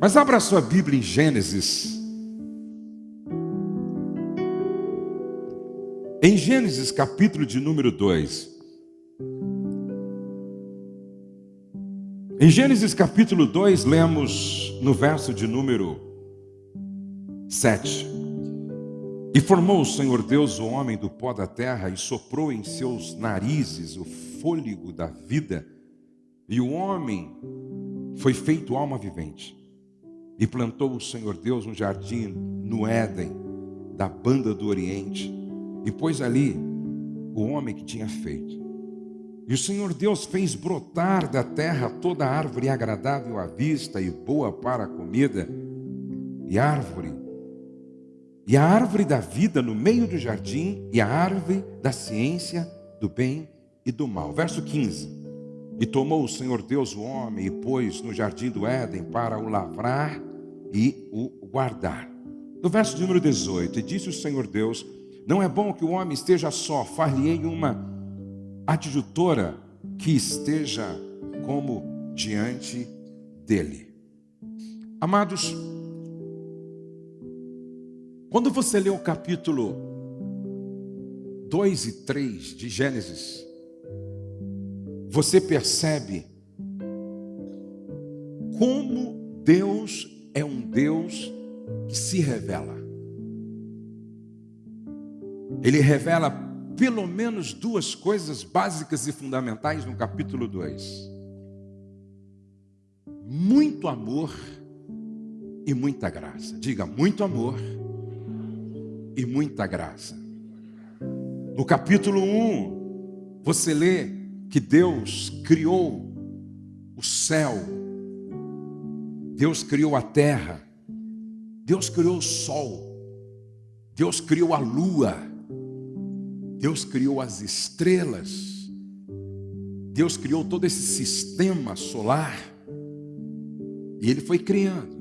Mas abra a sua Bíblia em Gênesis. Em Gênesis, capítulo de número 2. Em Gênesis capítulo 2, lemos no verso de número 7. E formou o Senhor Deus o homem do pó da terra e soprou em seus narizes o fôlego da vida, e o homem foi feito alma vivente. E plantou o Senhor Deus um jardim no Éden, da banda do Oriente, e pôs ali o homem que tinha feito. E o Senhor Deus fez brotar da terra toda árvore agradável à vista e boa para a comida, e árvore, e a árvore da vida no meio do jardim, e a árvore da ciência do bem e do mal. Verso 15. E tomou o Senhor Deus o homem e pôs no jardim do Éden para o lavrar e o guardar. No verso de número 18, e disse o Senhor Deus: Não é bom que o homem esteja só, far-lhe-ei uma adjutora que esteja como diante dele. Amados, quando você lê o capítulo 2 e 3 de Gênesis, você percebe como Deus é um Deus que se revela. Ele revela pelo menos duas coisas básicas e fundamentais no capítulo 2: muito amor e muita graça. Diga, muito amor e muita graça. No capítulo 1, um, você lê que Deus criou o céu, Deus criou a terra, Deus criou o sol, Deus criou a lua, Deus criou as estrelas, Deus criou todo esse sistema solar, e Ele foi criando.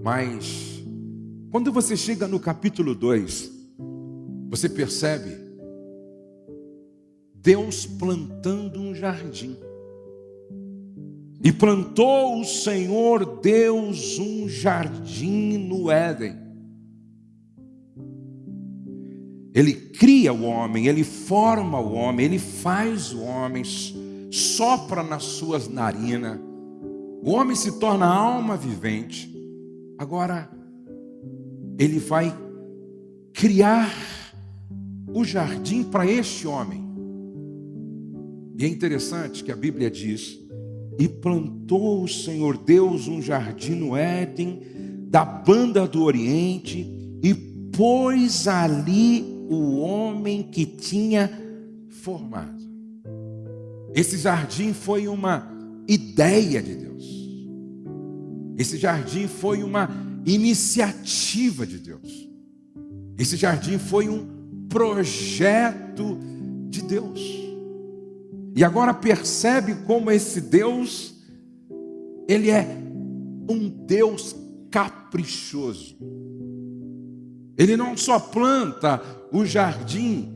Mas, quando você chega no capítulo 2, você percebe Deus plantando um jardim. E plantou o Senhor Deus um jardim no Éden. Ele cria o homem, ele forma o homem, ele faz o homem, sopra nas suas narinas. O homem se torna alma vivente. Agora, ele vai criar o jardim para este homem. E é interessante que a Bíblia diz: E plantou o Senhor Deus um jardim no Éden, da banda do Oriente, e pôs ali o homem que tinha formado. Esse jardim foi uma ideia de Deus. Esse jardim foi uma iniciativa de Deus. Esse jardim foi um projeto de Deus. E agora percebe como esse Deus, ele é um Deus caprichoso. Ele não só planta o jardim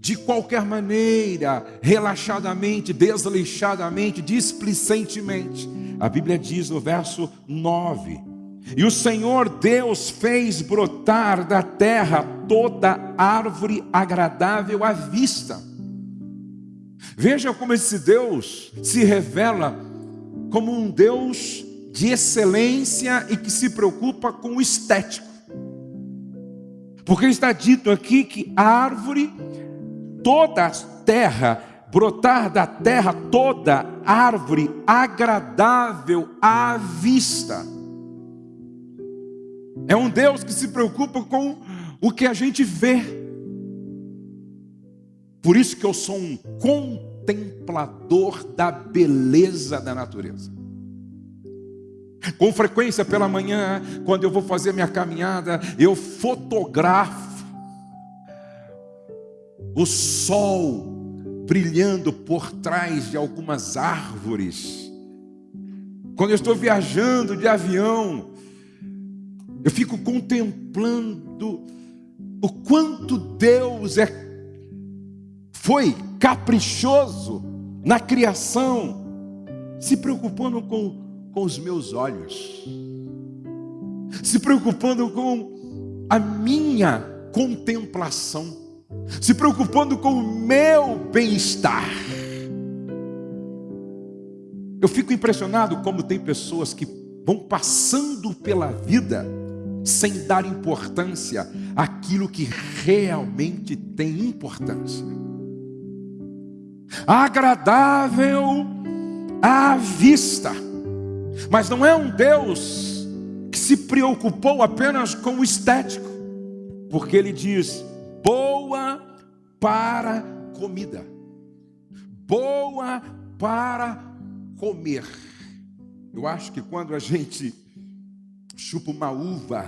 de qualquer maneira, relaxadamente, desleixadamente, displicentemente. A Bíblia diz no verso 9: E o Senhor Deus fez brotar da terra toda árvore agradável à vista. Veja como esse Deus se revela como um Deus de excelência e que se preocupa com o estético. Porque está dito aqui que a árvore, toda a terra, brotar da terra toda árvore agradável à vista. É um Deus que se preocupa com o que a gente vê. Por isso que eu sou um contemplador da beleza da natureza. Com frequência pela manhã, quando eu vou fazer minha caminhada, eu fotografo o sol brilhando por trás de algumas árvores. Quando eu estou viajando de avião, eu fico contemplando o quanto Deus é foi caprichoso na criação, se preocupando com com os meus olhos, se preocupando com a minha contemplação, se preocupando com o meu bem-estar. Eu fico impressionado como tem pessoas que vão passando pela vida sem dar importância àquilo que realmente tem importância. Agradável à vista, mas não é um Deus que se preocupou apenas com o estético, porque ele diz: boa para comida, boa para comer. Eu acho que quando a gente chupa uma uva,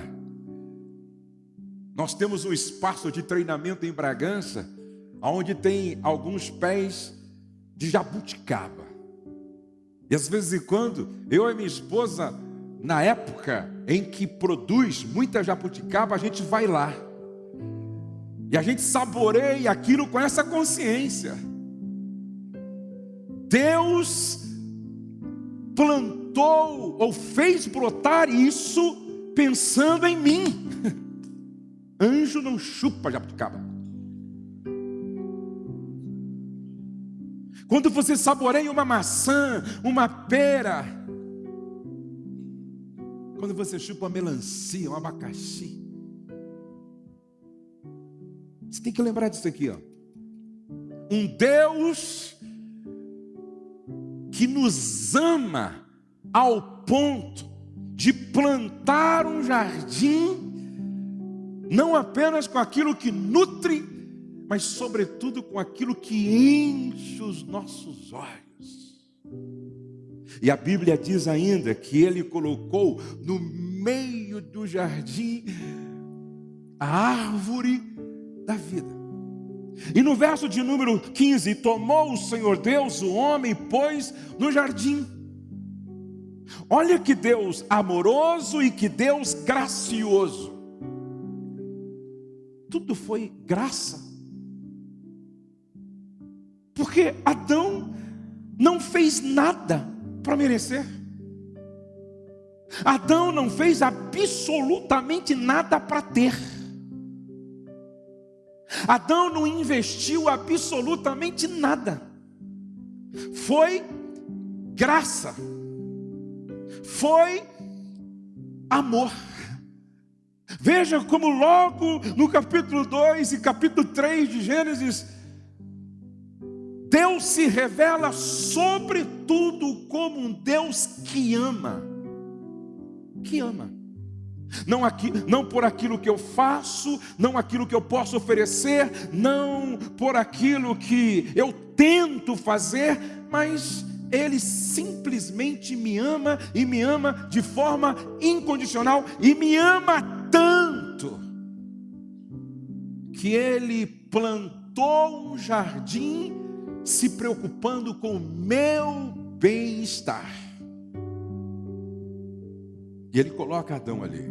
nós temos um espaço de treinamento em Bragança, onde tem alguns pés de jabuticaba. E às vezes em quando, eu e minha esposa, na época em que produz muita jabuticaba, a gente vai lá. E a gente saboreia aquilo com essa consciência. Deus plantou ou fez brotar isso pensando em mim. Anjo não chupa jabuticaba. Quando você saboreia uma maçã, uma pera, quando você chupa uma melancia, um abacaxi, você tem que lembrar disso aqui, ó. Um Deus que nos ama ao ponto de plantar um jardim, não apenas com aquilo que nutre, mas sobretudo com aquilo que enche os nossos olhos. E a Bíblia diz ainda que ele colocou no meio do jardim a árvore da vida. E no verso de número 15: Tomou o Senhor Deus o homem, pôs no jardim. Olha que Deus amoroso e que Deus gracioso. Tudo foi graça. Porque Adão não fez nada para merecer. Adão não fez absolutamente nada para ter. Adão não investiu absolutamente nada. Foi graça. Foi amor. Veja como logo no capítulo 2 e capítulo 3 de Gênesis, Deus se revela sobretudo como um Deus que ama. Que ama. Não, aqui, não por aquilo que eu faço, não aquilo que eu posso oferecer, não por aquilo que eu tento fazer, mas Ele simplesmente me ama e me ama de forma incondicional e me ama tanto que Ele plantou um jardim se preocupando com o meu bem-estar. E Ele coloca Adão ali.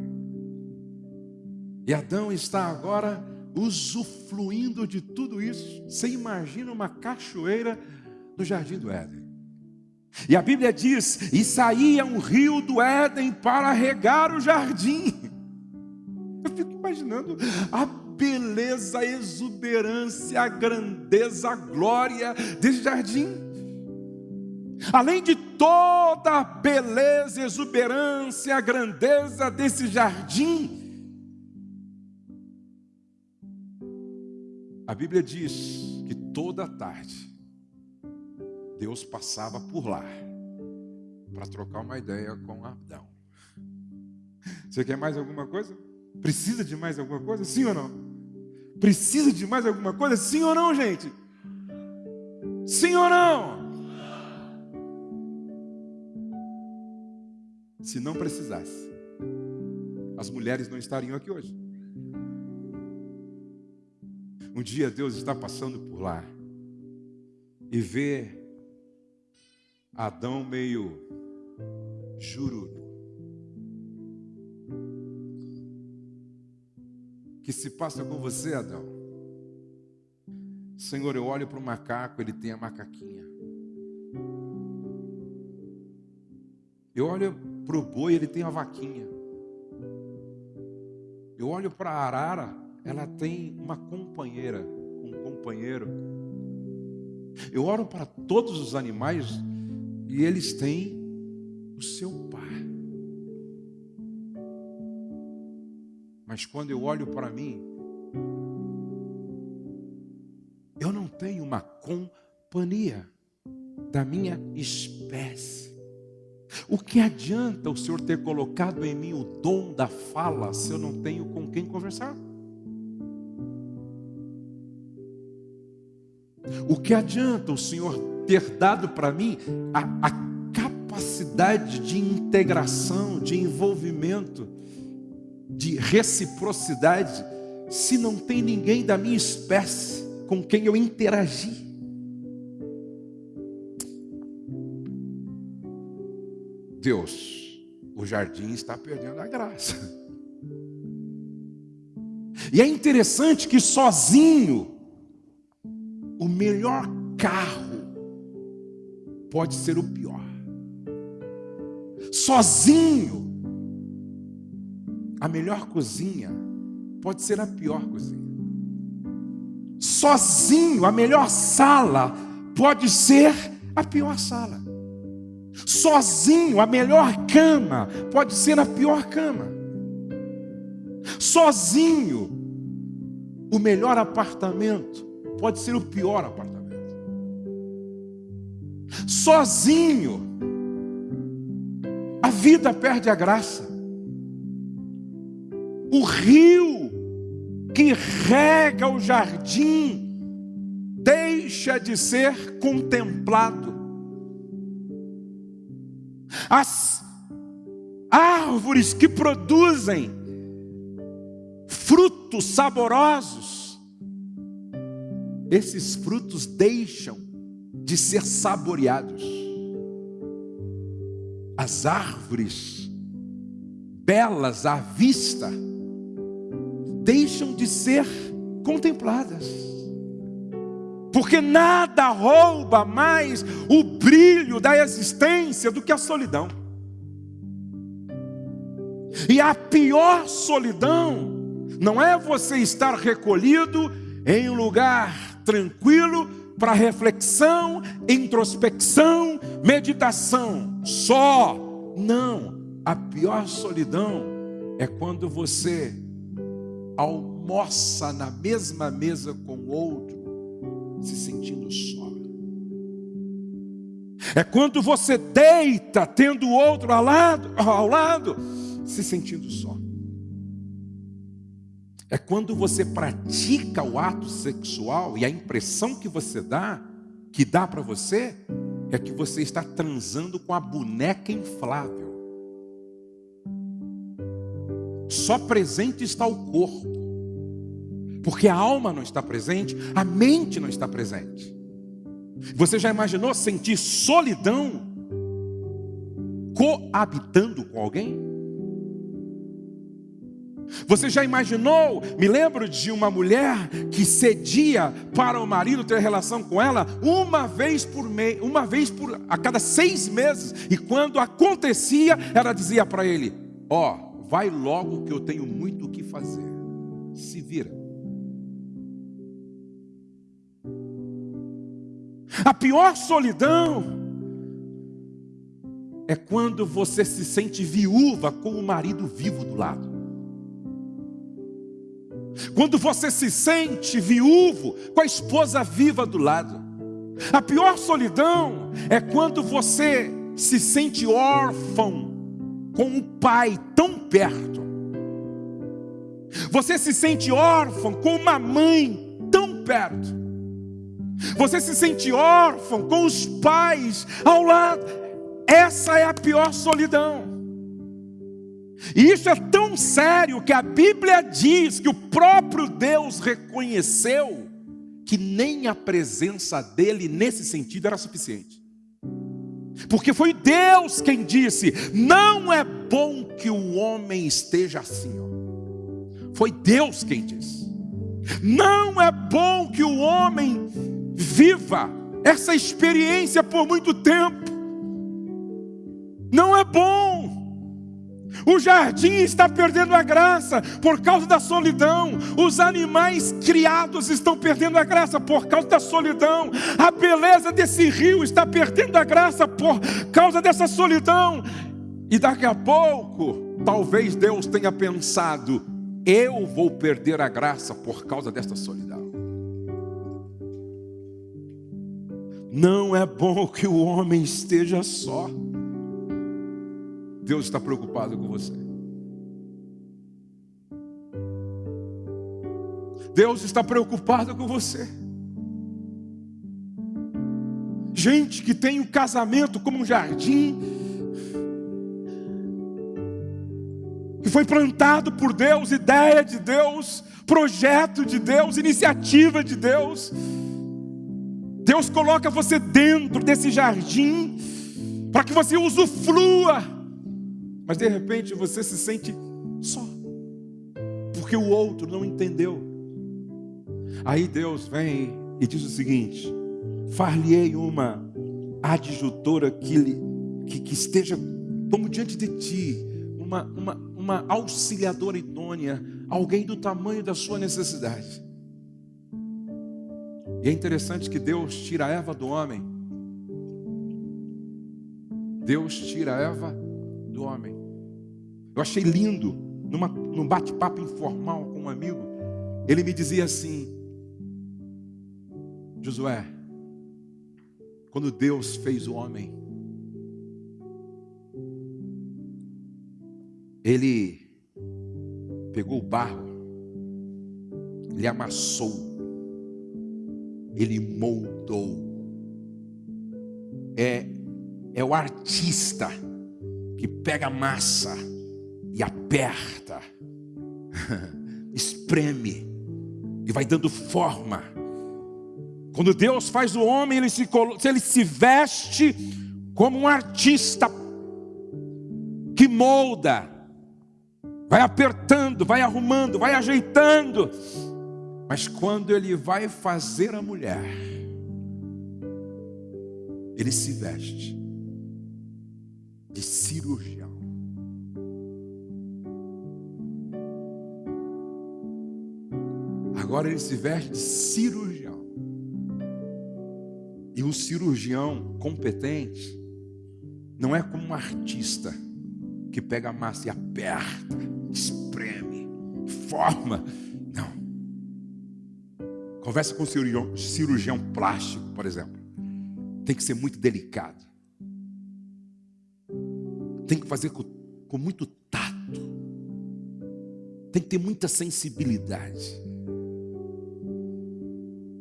E Adão está agora usufruindo de tudo isso. Você imagina uma cachoeira no jardim do Éden. E a Bíblia diz: e saía um rio do Éden para regar o jardim. Eu fico imaginando a beleza, a exuberância, a grandeza, a glória desse jardim. Além de toda a beleza, exuberância, a grandeza desse jardim, A Bíblia diz que toda tarde Deus passava por lá para trocar uma ideia com Adão. Você quer mais alguma coisa? Precisa de mais alguma coisa? Sim ou não? Precisa de mais alguma coisa? Sim ou não, gente? Sim ou não? Se não precisasse, as mulheres não estariam aqui hoje. Um dia Deus está passando por lá e vê Adão meio jururo. Que se passa com você, Adão? Senhor, eu olho para o macaco, ele tem a macaquinha. Eu olho para o boi, ele tem a vaquinha. Eu olho para a arara, ela tem uma companheira, um companheiro. Eu olho para todos os animais e eles têm o seu pai. Mas quando eu olho para mim, eu não tenho uma companhia da minha espécie. O que adianta o Senhor ter colocado em mim o dom da fala se eu não tenho com quem conversar? O que adianta o Senhor ter dado para mim a, a capacidade de integração, de envolvimento, de reciprocidade, se não tem ninguém da minha espécie com quem eu interagir? Deus, o jardim está perdendo a graça. E é interessante que sozinho, o melhor carro pode ser o pior. Sozinho, a melhor cozinha pode ser a pior cozinha. Sozinho, a melhor sala pode ser a pior sala. Sozinho, a melhor cama pode ser a pior cama. Sozinho, o melhor apartamento pode ser o pior apartamento. Sozinho, a vida perde a graça. O rio que rega o jardim deixa de ser contemplado as árvores que produzem frutos saborosos, esses frutos deixam de ser saboreados. As árvores belas à vista deixam de ser contempladas porque nada rouba mais o brilho da existência do que a solidão. E a pior solidão não é você estar recolhido em um lugar tranquilo para reflexão, introspecção, meditação, só. Não, a pior solidão é quando você almoça na mesma mesa com o outro se sentindo só. É quando você deita tendo o outro ao lado, ao lado, se sentindo só. É quando você pratica o ato sexual e a impressão que você dá, que dá para você, é que você está transando com a boneca inflável. Só presente está o corpo. Porque a alma não está presente, a mente não está presente. Você já imaginou sentir solidão coabitando com alguém? Você já imaginou? Me lembro de uma mulher que cedia para o marido ter relação com ela uma vez por mês, uma vez por a cada seis meses. E quando acontecia, ela dizia para ele: Ó, oh, vai logo que eu tenho muito o que fazer. Se vira. A pior solidão é quando você se sente viúva com o marido vivo do lado. Quando você se sente viúvo com a esposa viva do lado. A pior solidão é quando você se sente órfão com um pai tão perto. Você se sente órfão com uma mãe tão perto. Você se sente órfão com os pais ao lado. Essa é a pior solidão. E isso é tão sério que a Bíblia diz que o próprio Deus reconheceu que nem a presença dele nesse sentido era suficiente. Porque foi Deus quem disse: não é bom que o homem esteja assim. Foi Deus quem disse. Não é bom que o homem viva essa experiência por muito tempo. Não é bom. O jardim está perdendo a graça por causa da solidão. Os animais criados estão perdendo a graça por causa da solidão. A beleza desse rio está perdendo a graça por causa dessa solidão. E daqui a pouco, talvez Deus tenha pensado: eu vou perder a graça por causa desta solidão. Não é bom que o homem esteja só. Deus está preocupado com você. Deus está preocupado com você. Gente que tem o casamento como um jardim, que foi plantado por Deus, ideia de Deus, projeto de Deus, iniciativa de Deus. Deus coloca você dentro desse jardim para que você usufrua mas de repente você se sente só, porque o outro não entendeu. Aí Deus vem e diz o seguinte: far-lhe-ei uma adjutora que, que, que, esteja como diante de ti, uma, uma, uma auxiliadora idônea, alguém do tamanho da sua necessidade. E é interessante que Deus tira a Eva do homem. Deus tira a Eva do homem. Eu achei lindo, numa, num bate-papo informal com um amigo, ele me dizia assim: Josué, quando Deus fez o homem, ele pegou o barro, ele amassou, ele moldou. É, é o artista que pega massa e aperta, espreme e vai dando forma. Quando Deus faz o homem, ele se, ele se veste como um artista que molda, vai apertando, vai arrumando, vai ajeitando. Mas quando ele vai fazer a mulher, ele se veste de cirurgião. Agora ele se veste de cirurgião. E um cirurgião competente não é como um artista que pega a massa e aperta, espreme, forma. Não. Conversa com um cirurgião, cirurgião plástico, por exemplo. Tem que ser muito delicado. Tem que fazer com, com muito tato. Tem que ter muita sensibilidade.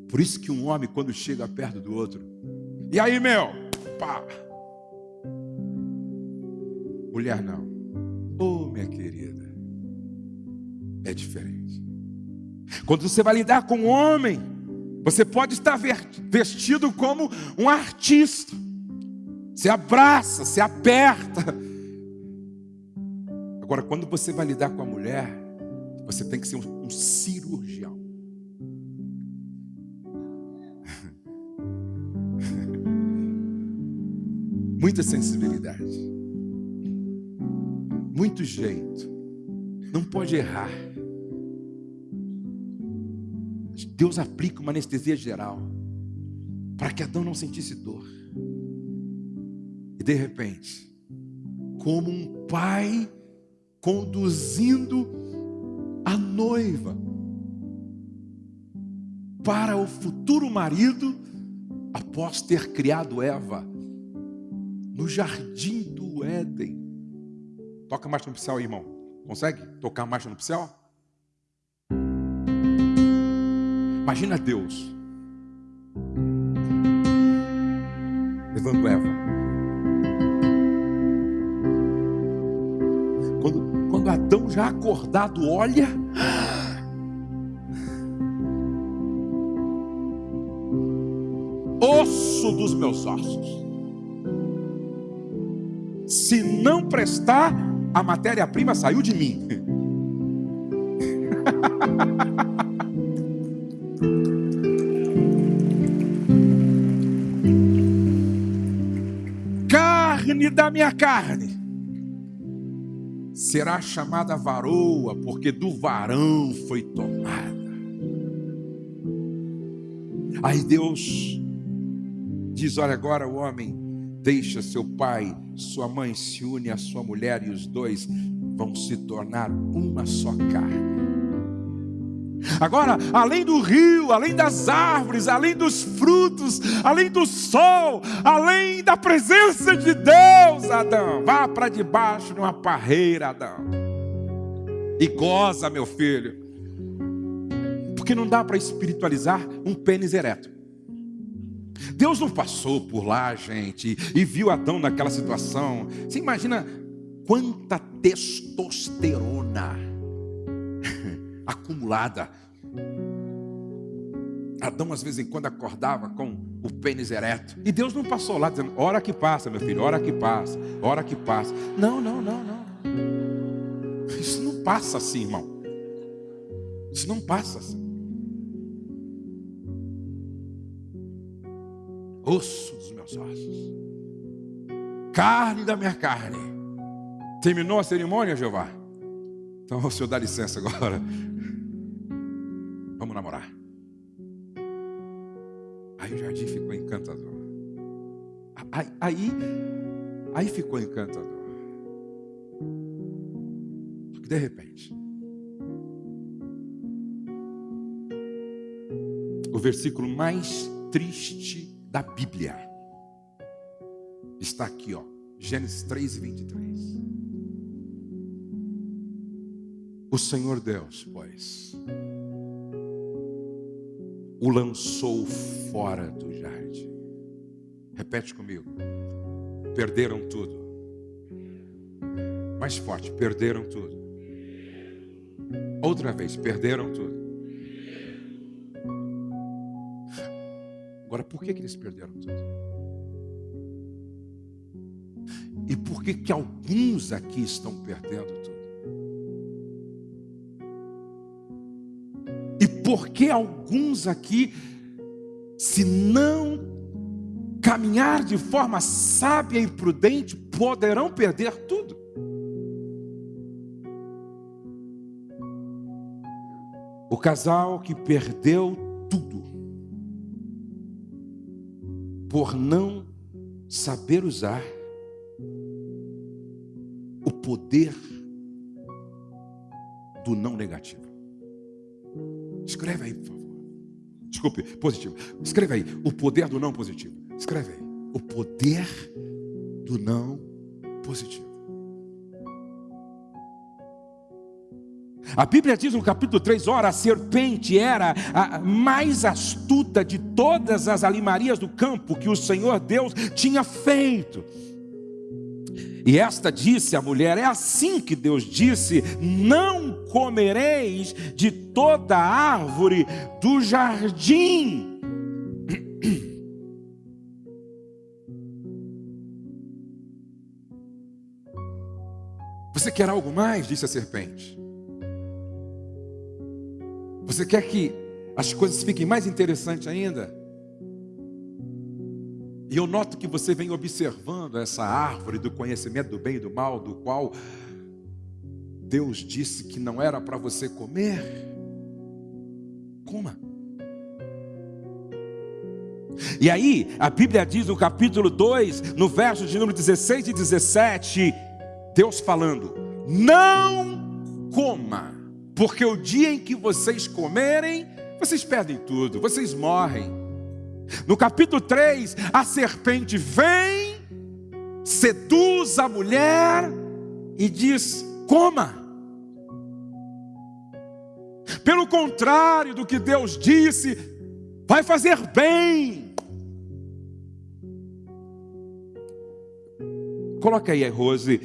Por isso que um homem, quando chega perto do outro, e aí, meu? Pá. Mulher não. Oh, minha querida. É diferente. Quando você vai lidar com um homem, você pode estar vestido como um artista. Se abraça, se aperta. Agora, quando você vai lidar com a mulher, você tem que ser um, um cirurgião. muita sensibilidade, muito jeito, não pode errar. Deus aplica uma anestesia geral para que Adão não sentisse dor. E de repente, como um pai conduzindo a noiva para o futuro marido, após ter criado Eva, no jardim do Éden. Toca marcha nupcial aí, irmão. Consegue tocar marcha nupcial? Imagina Deus levando Eva. Quando, quando Adão já acordado olha, osso dos meus ossos. Se não prestar, a matéria-prima saiu de mim. carne da minha carne, será chamada varoa, porque do varão foi tomada. Aí Deus diz: Olha, agora o homem deixa seu pai, sua mãe se une à sua mulher e os dois vão se tornar uma só carne. Agora, além do rio, além das árvores, além dos frutos, além do sol, além da presença de Deus, Adão, vá para debaixo de uma parreira, Adão, e goza, meu filho, porque não dá para espiritualizar um pênis ereto. Deus não passou por lá, gente, e viu Adão naquela situação. Você imagina quanta testosterona acumulada. Adão, às vezes em quando, acordava com o pênis ereto. E Deus não passou lá dizendo: hora que passa, meu filho, hora que passa, hora que passa. Não, não, não, não. Isso não passa assim, irmão. Isso não passa assim. Osso dos meus ossos, carne da minha carne. Terminou a cerimônia, Jeová? Então o senhor dá licença agora. Namorar. Aí o jardim ficou encantador. Aí, aí, aí ficou encantador. Só que de repente, o versículo mais triste da Bíblia está aqui, ó, Gênesis 3 e 23. O Senhor Deus, pois, o lançou fora do jardim. Repete comigo. Perderam tudo. Mais forte, perderam tudo. Outra vez, perderam tudo. Agora, por que, que eles perderam tudo? E por que, que alguns aqui estão perdendo tudo? Porque alguns aqui, se não caminhar de forma sábia e prudente, poderão perder tudo. O casal que perdeu tudo por não saber usar o poder do não negativo. Escreve aí, por favor. Desculpe, positivo. Escreve aí. O poder do não positivo. Escreve aí. O poder do não positivo. A Bíblia diz no capítulo 3: ora, a serpente era a mais astuta de todas as alimarias do campo que o Senhor Deus tinha feito. E esta disse a mulher: É assim que Deus disse: Não comereis de toda árvore do jardim. Você quer algo mais? Disse a serpente. Você quer que as coisas fiquem mais interessantes ainda? E eu noto que você vem observando essa árvore do conhecimento do bem e do mal, do qual Deus disse que não era para você comer. Coma. E aí, a Bíblia diz no capítulo 2, no verso de número 16 e 17, Deus falando: Não coma, porque o dia em que vocês comerem, vocês perdem tudo, vocês morrem. No capítulo 3, a serpente vem, seduz a mulher e diz: coma. Pelo contrário do que Deus disse, vai fazer bem. Coloca aí, Rose,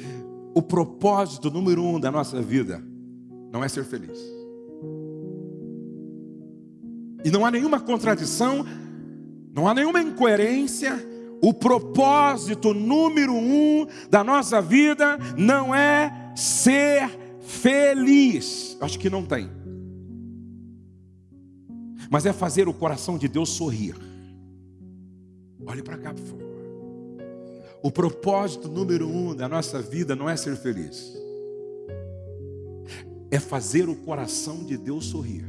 o propósito número um da nossa vida não é ser feliz. E não há nenhuma contradição não há nenhuma incoerência. O propósito número um da nossa vida não é ser feliz. Acho que não tem. Mas é fazer o coração de Deus sorrir. Olhe para cá, por favor. O propósito número um da nossa vida não é ser feliz. é fazer o coração de Deus sorrir.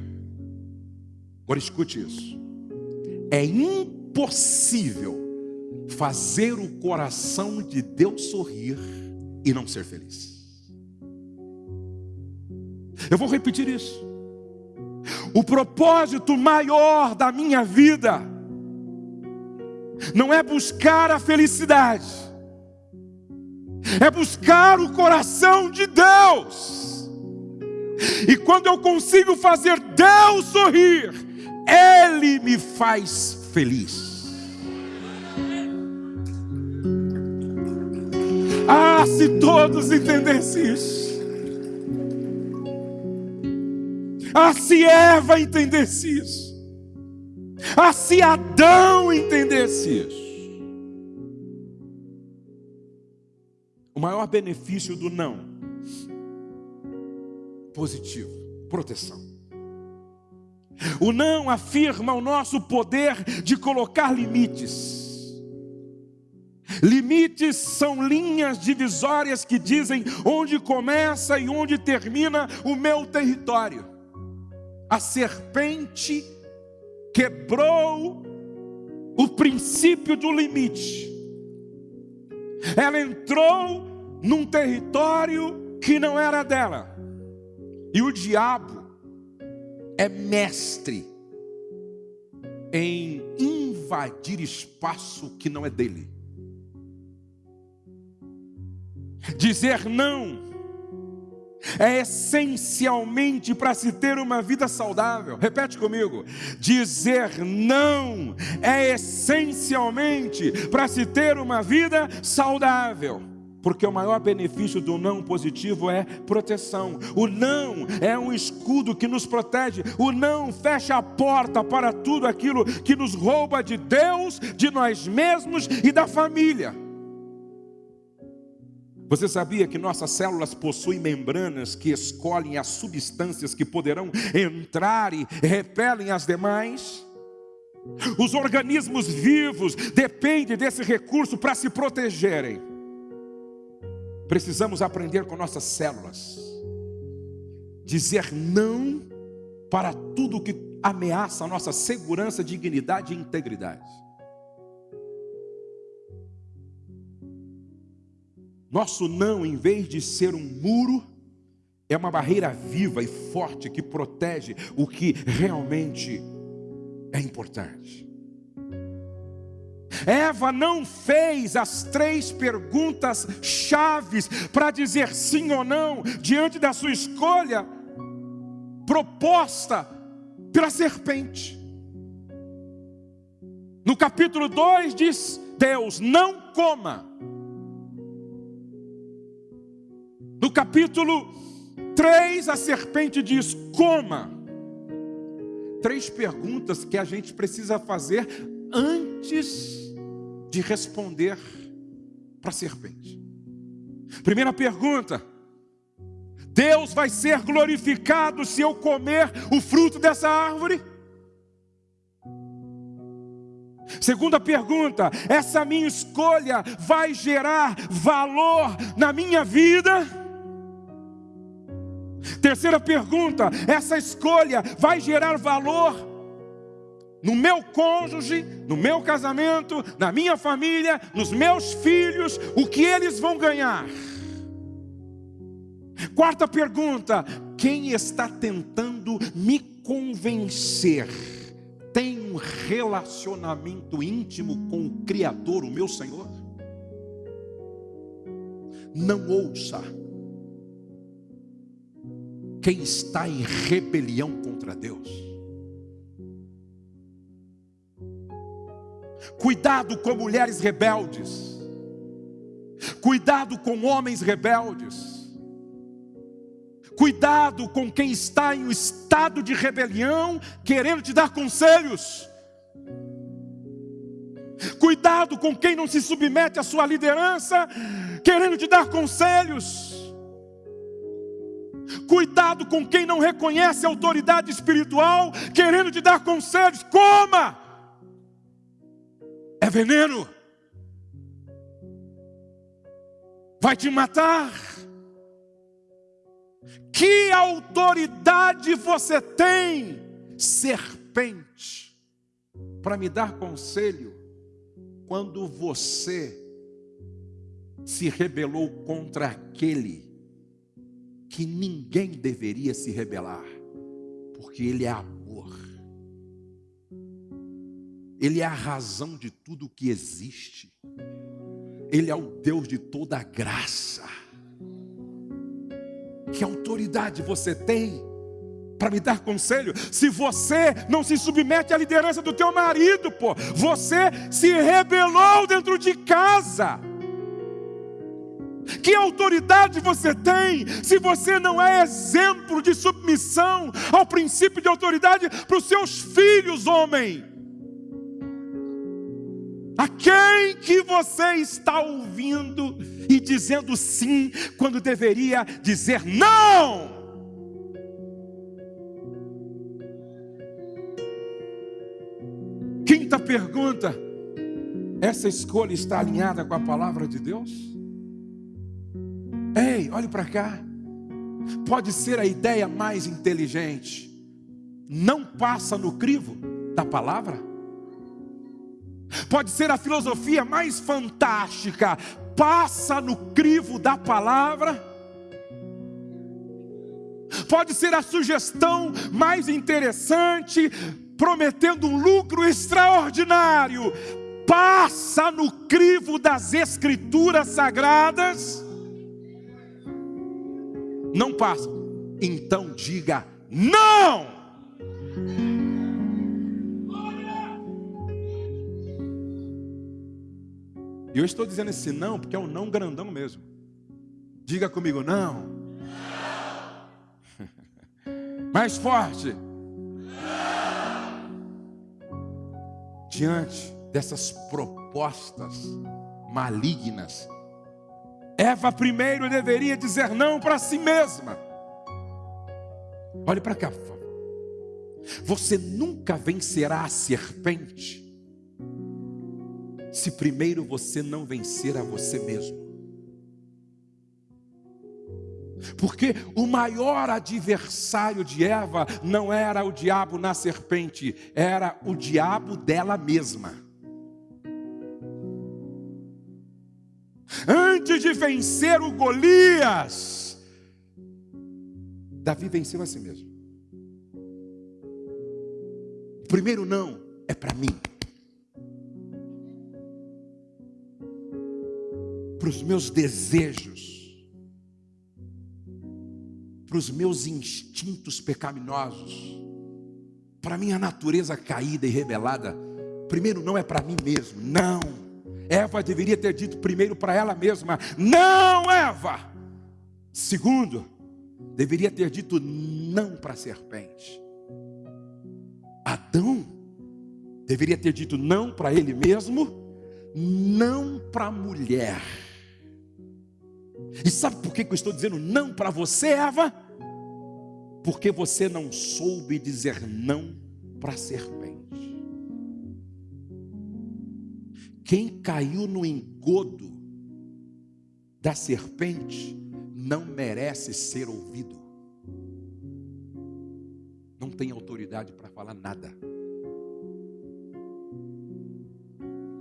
Agora escute isso. É impossível fazer o coração de Deus sorrir e não ser feliz. Eu vou repetir isso. O propósito maior da minha vida não é buscar a felicidade, é buscar o coração de Deus. E quando eu consigo fazer Deus sorrir, Ele me faz feliz. Ah, se todos entendessem isso. Ah, se Eva entendesse isso. Ah, se Adão entendesse isso. O maior benefício do não positivo, proteção. O não afirma o nosso poder de colocar limites. Limites são linhas divisórias que dizem onde começa e onde termina o meu território. A serpente quebrou o princípio do limite. Ela entrou num território que não era dela. E o diabo é mestre em invadir espaço que não é dele. Dizer não é essencialmente para se ter uma vida saudável. Repete comigo. Dizer não é essencialmente para se ter uma vida saudável. Porque o maior benefício do não positivo é proteção. O não é um escudo que nos protege. O não fecha a porta para tudo aquilo que nos rouba de Deus, de nós mesmos e da família. Você sabia que nossas células possuem membranas que escolhem as substâncias que poderão entrar e repelem as demais? Os organismos vivos dependem desse recurso para se protegerem. Precisamos aprender com nossas células, dizer não para tudo que ameaça a nossa segurança, dignidade e integridade. Nosso não, em vez de ser um muro, é uma barreira viva e forte que protege o que realmente é importante. Eva não fez as três perguntas chaves para dizer sim ou não diante da sua escolha proposta pela serpente. No capítulo 2 diz Deus: não coma. No capítulo 3, a serpente diz: coma. Três perguntas que a gente precisa fazer antes de responder para a serpente. Primeira pergunta: Deus vai ser glorificado se eu comer o fruto dessa árvore? Segunda pergunta: essa minha escolha vai gerar valor na minha vida? Terceira pergunta: essa escolha vai gerar valor no meu cônjuge, no meu casamento, na minha família, nos meus filhos, o que eles vão ganhar? Quarta pergunta: quem está tentando me convencer? Tem um relacionamento íntimo com o Criador, o meu Senhor? Não ouça quem está em rebelião contra Deus. Cuidado com mulheres rebeldes. Cuidado com homens rebeldes. Cuidado com quem está em um estado de rebelião, querendo te dar conselhos. Cuidado com quem não se submete à sua liderança, querendo te dar conselhos. Cuidado com quem não reconhece a autoridade espiritual, querendo te dar conselhos. Coma! É veneno. Vai te matar. Que autoridade você tem, serpente, para me dar conselho quando você se rebelou contra aquele que ninguém deveria se rebelar, porque ele é amor. Ele é a razão de tudo que existe. Ele é o Deus de toda graça. Que autoridade você tem para me dar conselho? Se você não se submete à liderança do teu marido, pô, você se rebelou dentro de casa. Que autoridade você tem se você não é exemplo de submissão ao princípio de autoridade para os seus filhos, homem? A quem que você está ouvindo e dizendo sim quando deveria dizer não? Quinta pergunta: essa escolha está alinhada com a palavra de Deus? Ei, olhe para cá. Pode ser a ideia mais inteligente, não passa no crivo da palavra? Pode ser a filosofia mais fantástica, passa no crivo da palavra. Pode ser a sugestão mais interessante, prometendo um lucro extraordinário, passa no crivo das escrituras sagradas. Não passa. Então diga não. E eu estou dizendo esse não porque é um não grandão mesmo. Diga comigo, não. não. Mais forte. Não. Diante dessas propostas malignas, Eva primeiro deveria dizer não para si mesma. Olhe para cá, por favor. Você nunca vencerá a serpente se primeiro você não vencer a você mesmo. Porque o maior adversário de Eva não era o diabo na serpente, era o diabo dela mesma. Antes de vencer o Golias, Davi venceu a si mesmo. Primeiro não é para mim. Para os meus desejos, para os meus instintos pecaminosos, para a minha natureza caída e rebelada. Primeiro, não é para mim mesmo, não. Eva deveria ter dito primeiro para ela mesma: Não, Eva. Segundo, deveria ter dito não para a serpente. Adão deveria ter dito não para ele mesmo, não para a mulher. E sabe por que eu estou dizendo não para você, Eva? Porque você não soube dizer não para a serpente. Quem caiu no engodo da serpente não merece ser ouvido. Não tem autoridade para falar nada.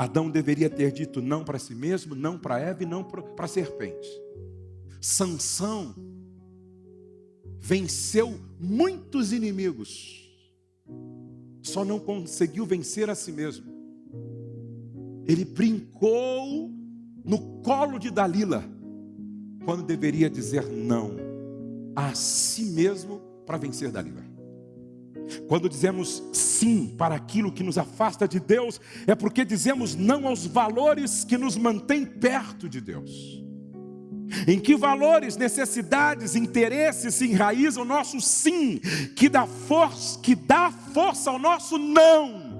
Adão deveria ter dito não para si mesmo, não para Eva e não para a serpente. Sansão venceu muitos inimigos, só não conseguiu vencer a si mesmo. Ele brincou no colo de Dalila, quando deveria dizer não a si mesmo para vencer Dalila. Quando dizemos sim para aquilo que nos afasta de Deus, é porque dizemos não aos valores que nos mantêm perto de Deus. Em que valores, necessidades, interesses se enraiza o nosso sim, que dá força, que dá força ao nosso não.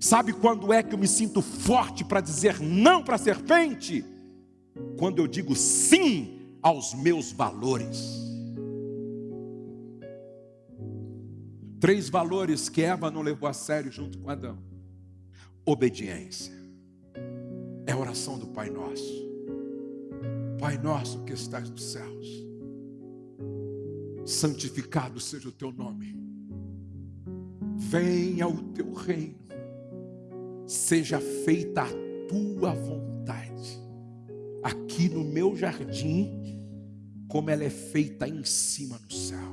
Sabe quando é que eu me sinto forte para dizer não para a serpente? Quando eu digo sim aos meus valores. Três valores que Eva não levou a sério junto com Adão: obediência, é a oração do Pai Nosso. Pai nosso que estás nos céus, santificado seja o teu nome. Venha o teu reino, seja feita a tua vontade, aqui no meu jardim, como ela é feita em cima no céu.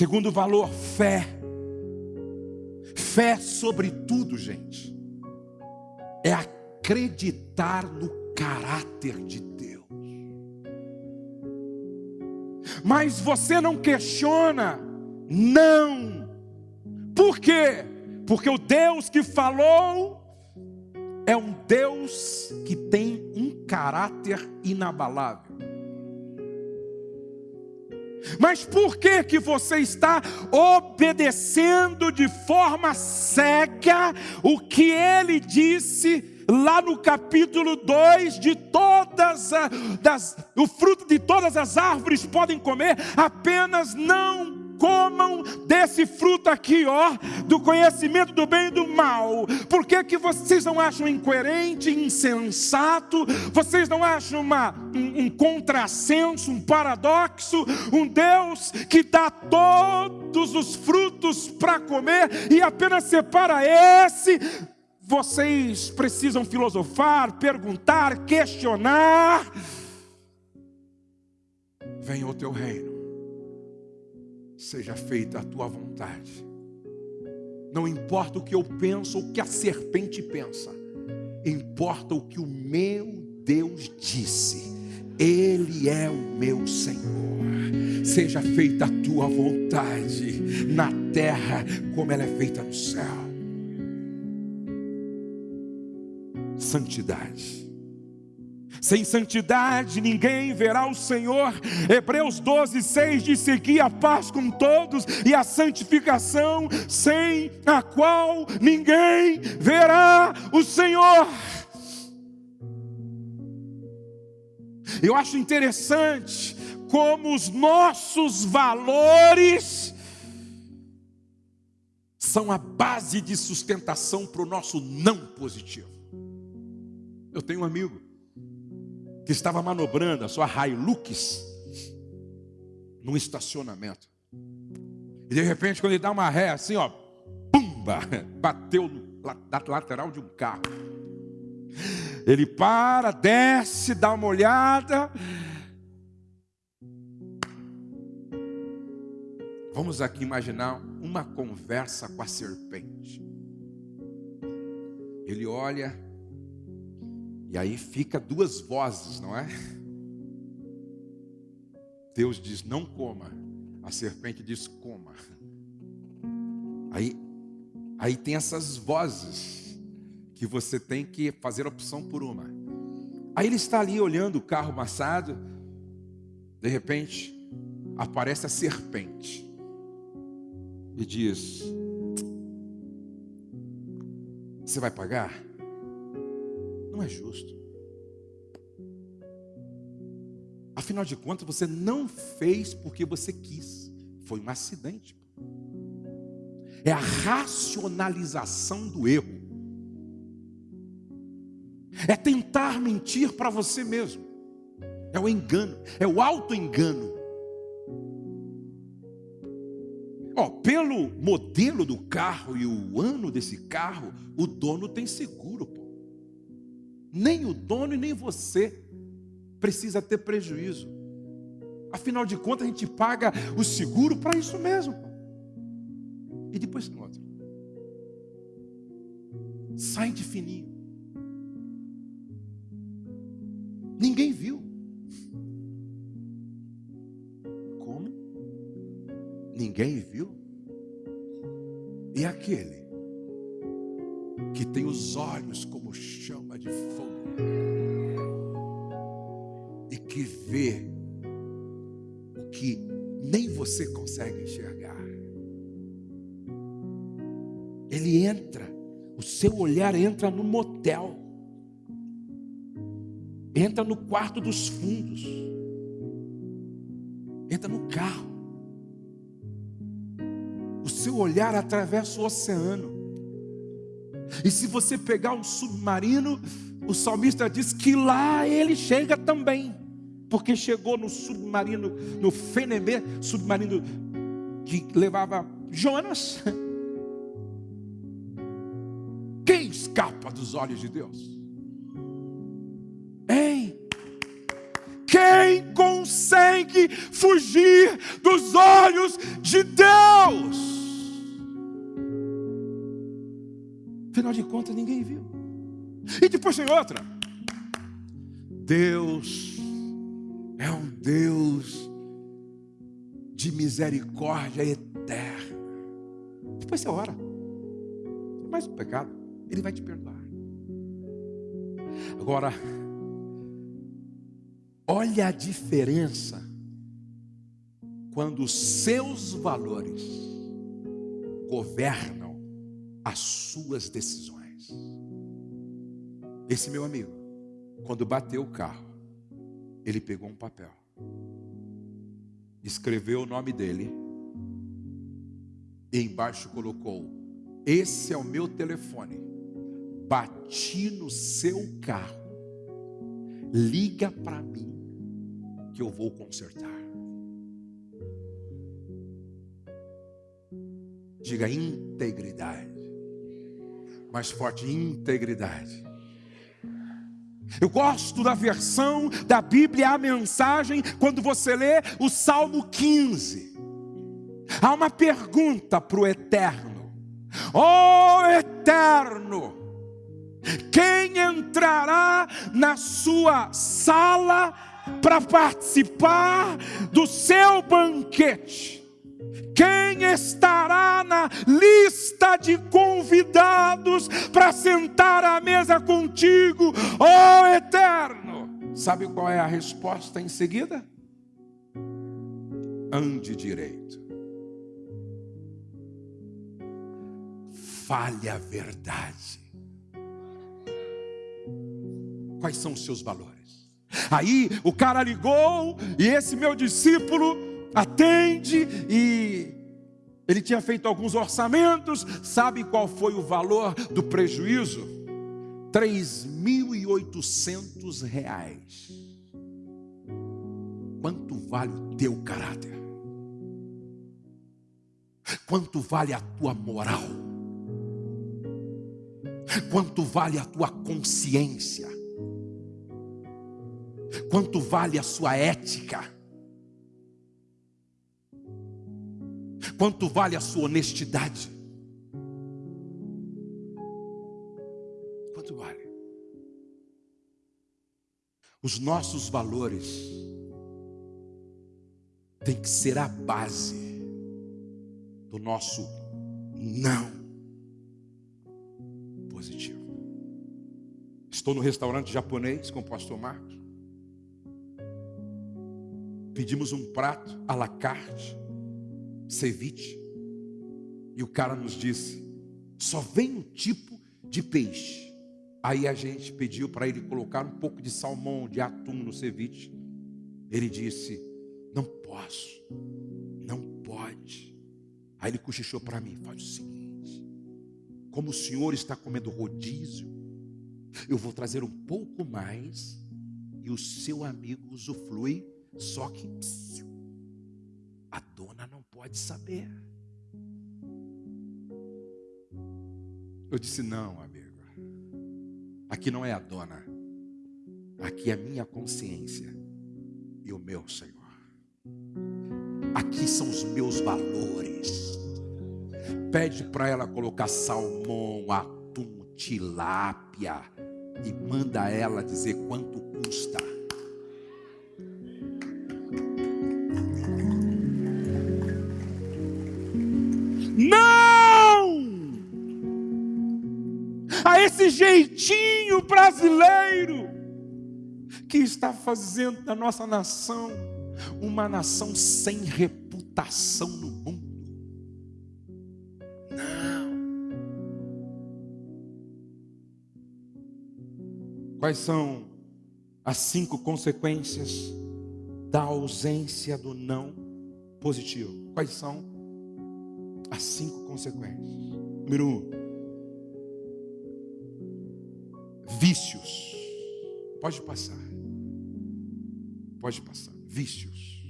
Segundo valor, fé. Fé sobre tudo, gente. É acreditar no caráter de Deus. Mas você não questiona, não. Por quê? Porque o Deus que falou é um Deus que tem um caráter inabalável. Mas por que que você está obedecendo de forma cega o que ele disse lá no capítulo 2 de todas as, o fruto de todas as árvores podem comer, apenas não comam desse fruto aqui, ó, do conhecimento do bem e do mal. Por que, que vocês não acham incoerente, insensato? Vocês não acham uma, um, um contrassenso, um paradoxo? Um Deus que dá todos os frutos para comer e apenas separa esse vocês precisam filosofar, perguntar, questionar. Venha o teu reino seja feita a tua vontade. Não importa o que eu penso ou o que a serpente pensa, importa o que o meu Deus disse. Ele é o meu Senhor. Seja feita a tua vontade na terra como ela é feita no céu. Santidade. Sem santidade ninguém verá o Senhor. Hebreus 12, 6 diz: seguir a paz com todos e a santificação, sem a qual ninguém verá o Senhor. Eu acho interessante como os nossos valores são a base de sustentação para o nosso não positivo. Eu tenho um amigo que estava manobrando a sua Hilux num estacionamento. E de repente, quando ele dá uma ré assim, ó, pumba, bateu na lateral de um carro. Ele para, desce, dá uma olhada. Vamos aqui imaginar uma conversa com a serpente. Ele olha, e aí fica duas vozes, não é? Deus diz: não coma. A serpente diz: coma. Aí, aí tem essas vozes que você tem que fazer opção por uma. Aí ele está ali olhando o carro amassado. De repente, aparece a serpente e diz: Você vai pagar? Não é justo. Afinal de contas, você não fez porque você quis. Foi um acidente. É a racionalização do erro. É tentar mentir para você mesmo. É o engano, é o auto-engano. Ó, pelo modelo do carro e o ano desse carro, o dono tem seguro, pô. Nem o dono e nem você precisa ter prejuízo. Afinal de contas, a gente paga o seguro para isso mesmo. E depois tem outro. Sai de fininho. Ninguém viu. Como? Ninguém viu. E aquele que tem os olhos como chama de fogo e que vê o que nem você consegue enxergar. Ele entra, o seu olhar entra no motel, entra no quarto dos fundos, entra no carro. O seu olhar atravessa o oceano. E se você pegar um submarino, o salmista diz que lá ele chega também, porque chegou no submarino, no Fenemê, submarino que levava Jonas. Quem escapa dos olhos de Deus? Hein? Quem consegue fugir dos olhos de Deus? Afinal de contas, ninguém viu. E depois tem outra. Deus é um Deus de misericórdia eterna. Depois você ora. Mais um pecado, Ele vai te perdoar. Agora, olha a diferença quando os seus valores governam as suas decisões. Esse meu amigo, quando bateu o carro, ele pegou um papel, escreveu o nome dele e embaixo colocou: Esse é o meu telefone. Bati no seu carro. Liga para mim que eu vou consertar. Diga integridade. Mais forte, integridade. Eu gosto da versão da Bíblia, a mensagem, quando você lê o Salmo 15. Há uma pergunta para o eterno: Ó oh, eterno, quem entrará na sua sala para participar do seu banquete? Quem estará na lista de convidados para sentar à mesa contigo, ó oh, Eterno? Sabe qual é a resposta em seguida? Ande direito. Fale a verdade. Quais são os seus valores? Aí o cara ligou e esse meu discípulo atende e ele tinha feito alguns orçamentos, sabe qual foi o valor do prejuízo? 3.800 reais. Quanto vale o teu caráter? Quanto vale a tua moral? Quanto vale a tua consciência? Quanto vale a sua ética? Quanto vale a sua honestidade? Quanto vale? Os nossos valores têm que ser a base do nosso não positivo. Estou no restaurante japonês com o pastor Marcos. Pedimos um prato à la carte ceviche. E o cara nos disse: só vem um tipo de peixe. Aí a gente pediu para ele colocar um pouco de salmão, de atum no ceviche. Ele disse: Não posso, não pode. Aí ele cochichou para mim: Faz o seguinte, como o senhor está comendo rodízio, eu vou trazer um pouco mais e o seu amigo usufrui, só que a dona não pode saber. Eu disse: Não, amigo. Aqui não é a dona. Aqui é a minha consciência e o meu Senhor. Aqui são os meus valores. Pede para ela colocar salmão, atum, tilápia e manda ela dizer quanto custa. Jeitinho brasileiro que está fazendo da nossa nação uma nação sem reputação no mundo. Não. Quais são as cinco consequências da ausência do não positivo? Quais são as cinco consequências? Número um, vícios. Pode passar. Pode passar. Vícios.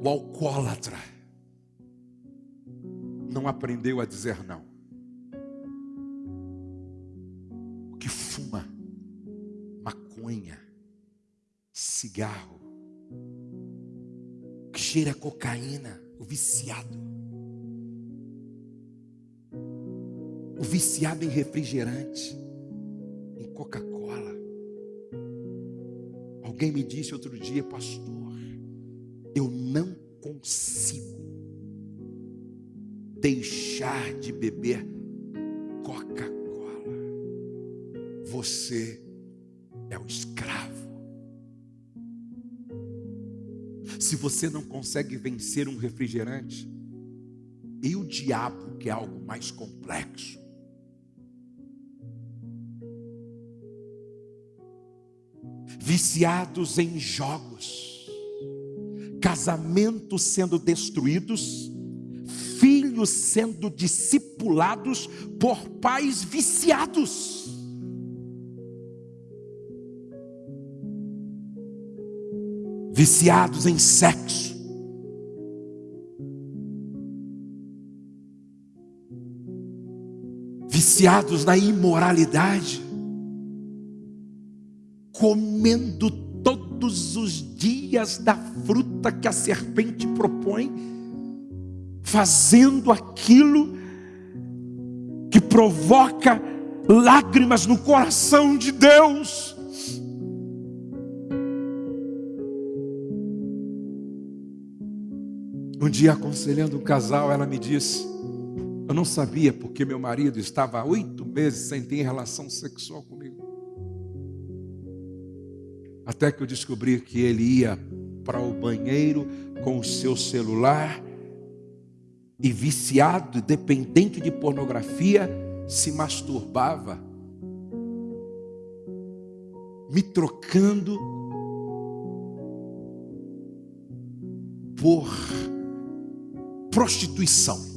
O alcoólatra não aprendeu a dizer não. O que fuma maconha, cigarro, o que cheira cocaína, o viciado. O viciado em refrigerante, em Coca-Cola. Alguém me disse outro dia, pastor, eu não consigo deixar de beber Coca-Cola. Você é o escravo. Se você não consegue vencer um refrigerante, e o diabo, que é algo mais complexo, viciados em jogos, casamentos sendo destruídos, filhos sendo discipulados por pais viciados. Viciados em sexo. Viciados na imoralidade. Comendo todos os dias da fruta que a serpente propõe fazendo aquilo que provoca lágrimas no coração de Deus. Um dia, aconselhando um casal, ela me disse: Eu não sabia porque meu marido estava há oito meses sem ter relação sexual comigo. Até que eu descobri que ele ia para o banheiro com o seu celular e viciado, dependente de pornografia, se masturbava, me trocando por prostituição.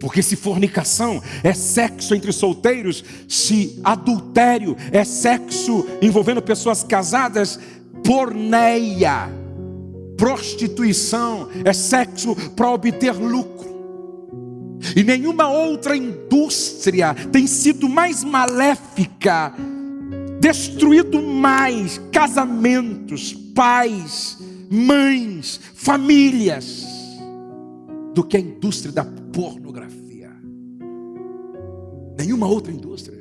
Porque se fornicação é sexo entre solteiros, se adultério é sexo envolvendo pessoas casadas, porneia prostituição, é sexo para obter lucro. E nenhuma outra indústria tem sido mais maléfica, destruído mais casamentos, pais, mães, famílias, do que a indústria da pornografia. Nenhuma outra indústria.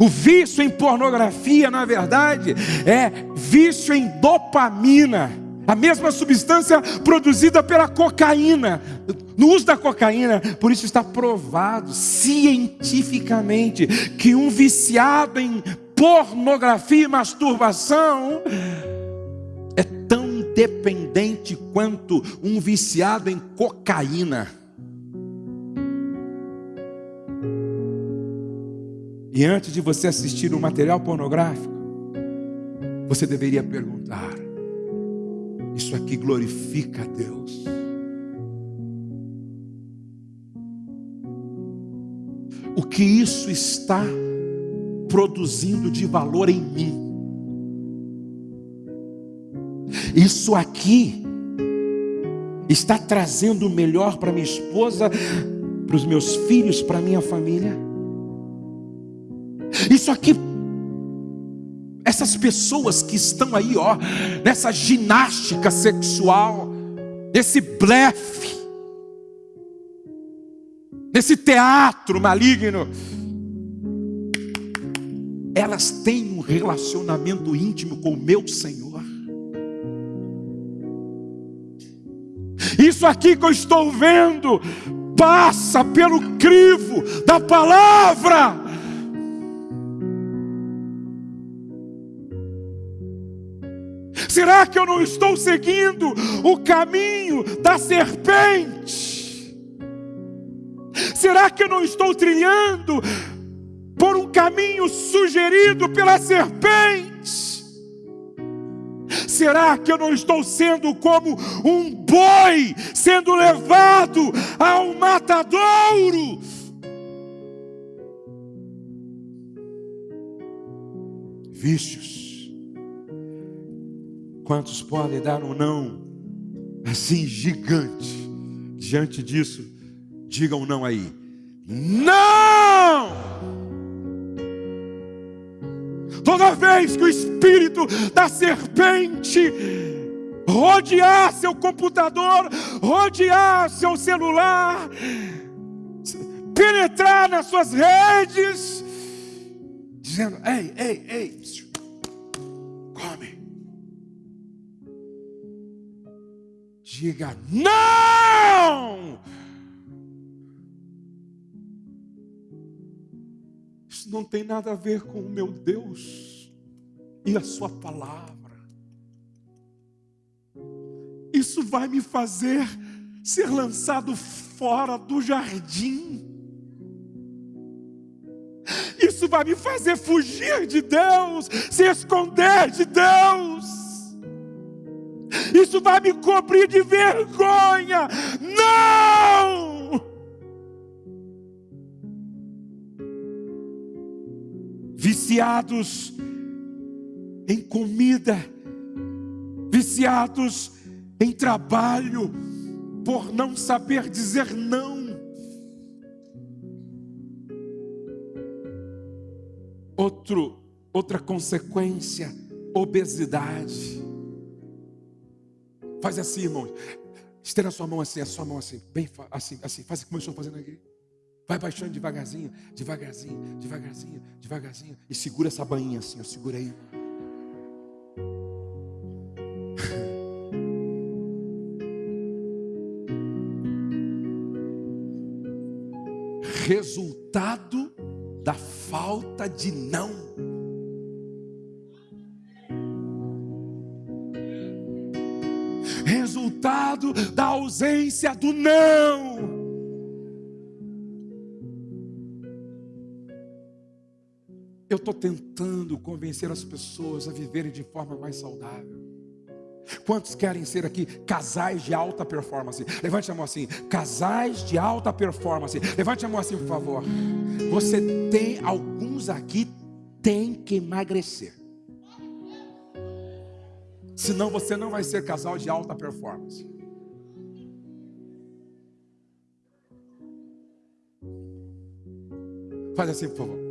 O vício em pornografia, na verdade, é vício em dopamina, a mesma substância produzida pela cocaína. No uso da cocaína, por isso está provado cientificamente que um viciado em pornografia e masturbação é tão dependente quanto um viciado em cocaína. E antes de você assistir um material pornográfico, você deveria perguntar: Isso aqui glorifica a Deus? O que isso está produzindo de valor em mim? Isso aqui está trazendo o melhor para minha esposa, para os meus filhos, para minha família? Isso aqui, essas pessoas que estão aí, ó, nessa ginástica sexual, nesse blefe, nesse teatro maligno, elas têm um relacionamento íntimo com o meu Senhor. Isso aqui que eu estou vendo passa pelo crivo da palavra. Será que eu não estou seguindo o caminho da serpente? Será que eu não estou trilhando por um caminho sugerido pela serpente? será que eu não estou sendo como um boi sendo levado ao matadouro? Vícios. Quantos podem dar um não assim gigante diante disso? Digam um não aí. Não! Toda vez que o espírito da serpente rodear seu computador, rodear seu celular, penetrar nas suas redes, dizendo: ei, ei, ei, come. Diga não! Isso não tem nada a ver com o meu Deus e a Sua palavra. Isso vai me fazer ser lançado fora do jardim. Isso vai me fazer fugir de Deus, se esconder de Deus. Isso vai me cobrir de vergonha. Não! Viciados em comida, viciados em trabalho, por não saber dizer não. Outro, outra consequência, obesidade. Faz assim, irmão. Estenda a sua mão assim, a sua mão assim, bem assim, assim, faz como eu estou fazendo aqui. Vai baixando devagarzinho, devagarzinho, devagarzinho, devagarzinho. E segura essa bainha assim, ó, segura aí. resultado da falta de não. Resultado da ausência do não. Estou tentando convencer as pessoas a viverem de forma mais saudável. Quantos querem ser aqui casais de alta performance? Levante a mão assim, casais de alta performance. Levante a mão assim, por favor. Você tem alguns aqui tem que emagrecer. Senão você não vai ser casal de alta performance. Faz assim, por favor.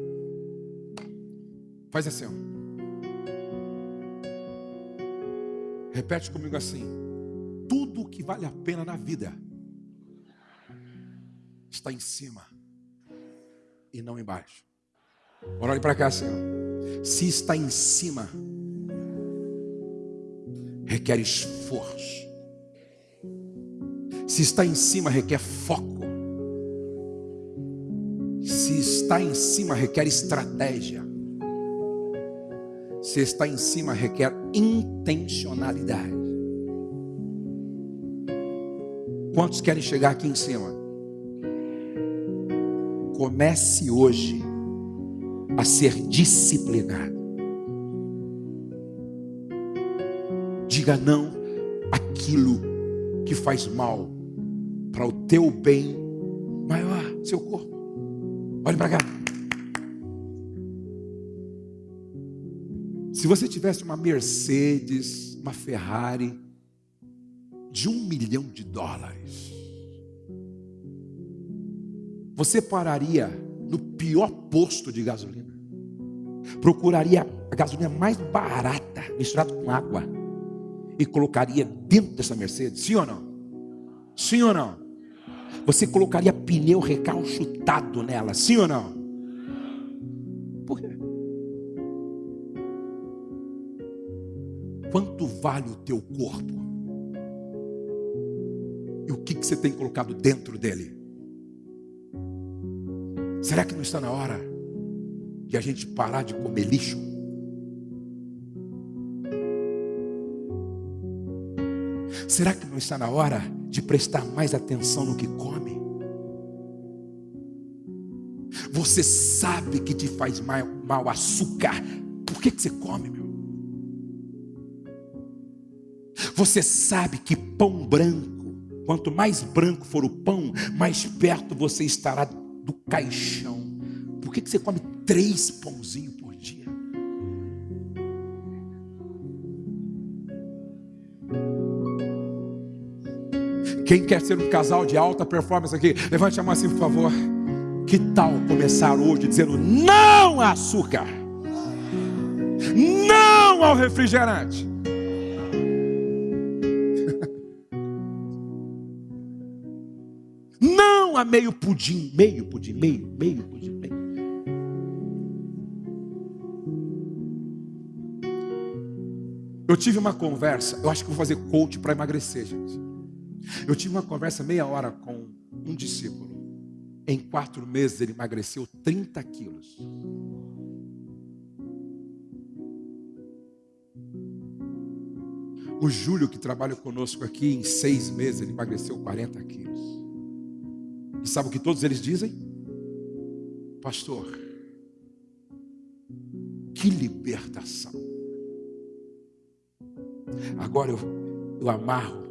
Faz assim, ó. Repete comigo assim: tudo que vale a pena na vida está em cima e não embaixo. Bora olhe para cá, Senhor. Se está em cima, requer esforço. Se está em cima, requer foco. Se está em cima, requer estratégia. Se está em cima, requer intencionalidade. Quantos querem chegar aqui em cima? Comece hoje a ser disciplinado. Diga não aquilo que faz mal para o teu bem maior, seu corpo. Olhe para cá. Se você tivesse uma Mercedes, uma Ferrari de um milhão de dólares, você pararia no pior posto de gasolina, procuraria a gasolina mais barata, misturada com água, e colocaria dentro dessa Mercedes, sim ou não? Sim ou não? Você colocaria pneu recalchutado nela, sim ou não? Quanto vale o teu corpo? E o que, que você tem colocado dentro dele? Será que não está na hora de a gente parar de comer lixo? Será que não está na hora de prestar mais atenção no que come? Você sabe que te faz mal, mal açúcar, por que, que você come, Você sabe que pão branco, quanto mais branco for o pão, mais perto você estará do caixão. Por que, que você come três pãozinhos por dia? Quem quer ser um casal de alta performance aqui, levante a mão assim, por favor. Que tal começar hoje dizendo não açúcar, não ao refrigerante? A meio pudim, meio pudim, meio, meio pudim, meio. Eu tive uma conversa, eu acho que vou fazer coach para emagrecer, gente. Eu tive uma conversa meia hora com um discípulo. Em quatro meses ele emagreceu 30 quilos. O Júlio, que trabalha conosco aqui, em seis meses ele emagreceu 40 quilos. E sabe o que todos eles dizem? Pastor, que libertação. Agora eu, eu amarro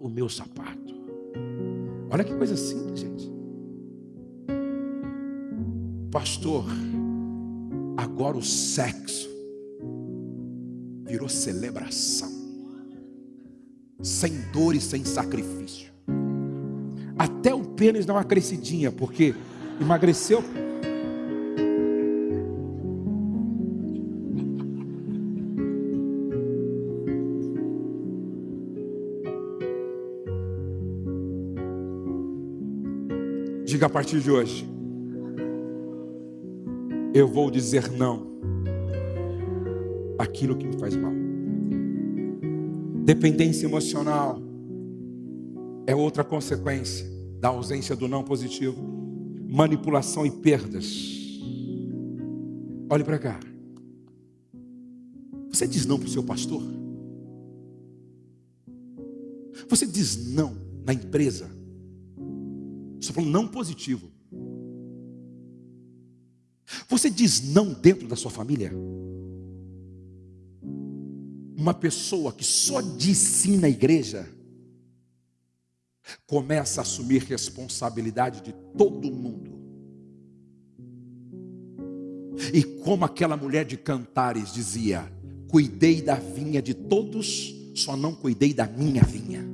o meu sapato. Olha que coisa simples, gente. Pastor, agora o sexo virou celebração, sem dor e sem sacrifício. Até o pênis dá uma crescidinha, porque emagreceu Diga a partir de hoje: Eu vou dizer não aquilo que me faz mal. Dependência emocional é outra consequência da ausência do não positivo. Manipulação e perdas. Olhe para cá. Você diz não para o seu pastor? Você diz não na empresa? Estou falando não positivo. Você diz não dentro da sua família? Uma pessoa que só diz sim na igreja começa a assumir responsabilidade de todo mundo. E como aquela mulher de Cantares dizia: Cuidei da vinha de todos, só não cuidei da minha vinha.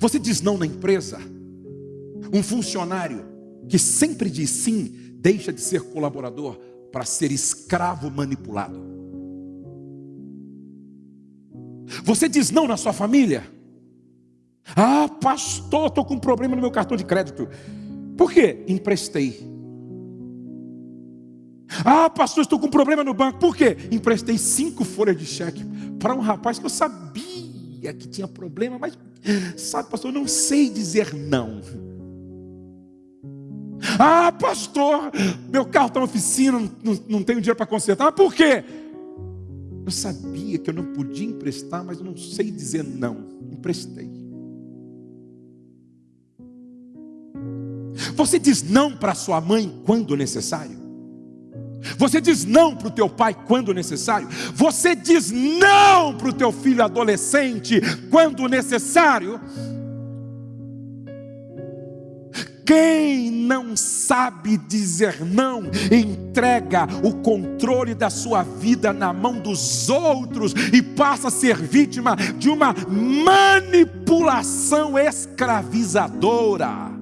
Você diz não na empresa. Um funcionário que sempre diz sim, deixa de ser colaborador para ser escravo manipulado. Você diz não na sua família. Ah, pastor, estou com um problema no meu cartão de crédito. Por quê? Emprestei. Ah, pastor, estou com um problema no banco. Por quê? Emprestei cinco folhas de cheque para um rapaz que eu sabia que tinha problema, mas Sabe, pastor, eu não sei dizer não. Ah, pastor, meu carro está na oficina, não, não tenho dinheiro para consertar. Mas por quê? Eu sabia que eu não podia emprestar, mas não sei dizer não. Emprestei. Você diz não para sua mãe quando necessário? Você diz não para o teu pai quando necessário. Você diz não para o teu filho adolescente quando necessário. Quem não sabe dizer não, entrega o controle da sua vida na mão dos outros e passa a ser vítima de uma manipulação escravizadora.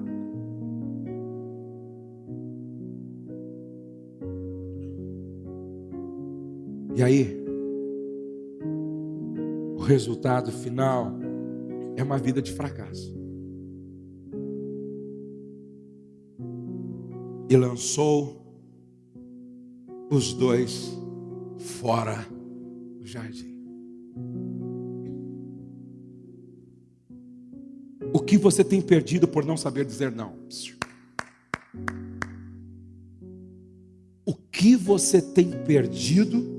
E aí, o resultado final é uma vida de fracasso. E lançou os dois fora do jardim. O que você tem perdido por não saber dizer não? O que você tem perdido